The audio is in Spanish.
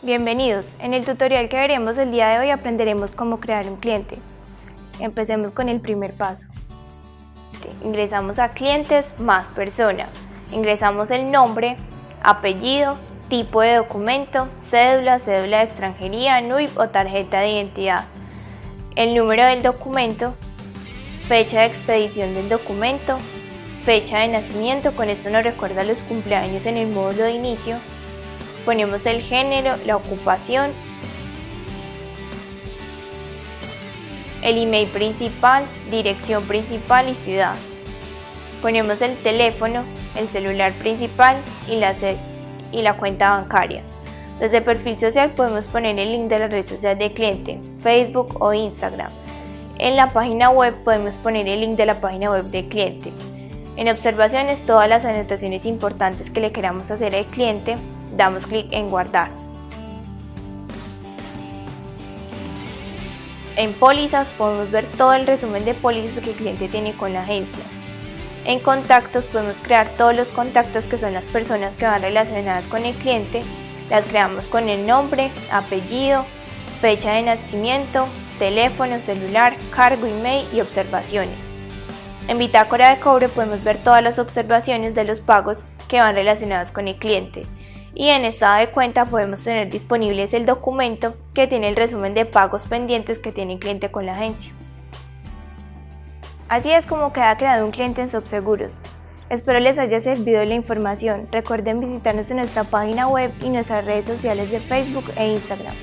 Bienvenidos. En el tutorial que veremos el día de hoy aprenderemos cómo crear un cliente. Empecemos con el primer paso. Ingresamos a clientes más persona. Ingresamos el nombre, apellido, tipo de documento, cédula, cédula de extranjería, NUIP o tarjeta de identidad. El número del documento, fecha de expedición del documento, fecha de nacimiento, con esto nos recuerda los cumpleaños en el módulo de inicio, ponemos el género, la ocupación, el email principal, dirección principal y ciudad. Ponemos el teléfono, el celular principal y la, y la cuenta bancaria. Desde perfil social podemos poner el link de la red social de cliente, Facebook o Instagram. En la página web podemos poner el link de la página web del cliente. En observaciones todas las anotaciones importantes que le queramos hacer al cliente damos clic en guardar. En pólizas podemos ver todo el resumen de pólizas que el cliente tiene con la agencia. En contactos podemos crear todos los contactos que son las personas que van relacionadas con el cliente. Las creamos con el nombre, apellido, fecha de nacimiento, teléfono, celular, cargo, email y observaciones. En bitácora de cobre podemos ver todas las observaciones de los pagos que van relacionados con el cliente y en estado de cuenta podemos tener disponibles el documento que tiene el resumen de pagos pendientes que tiene el cliente con la agencia. Así es como queda creado un cliente en Subseguros. Espero les haya servido la información. Recuerden visitarnos en nuestra página web y nuestras redes sociales de Facebook e Instagram.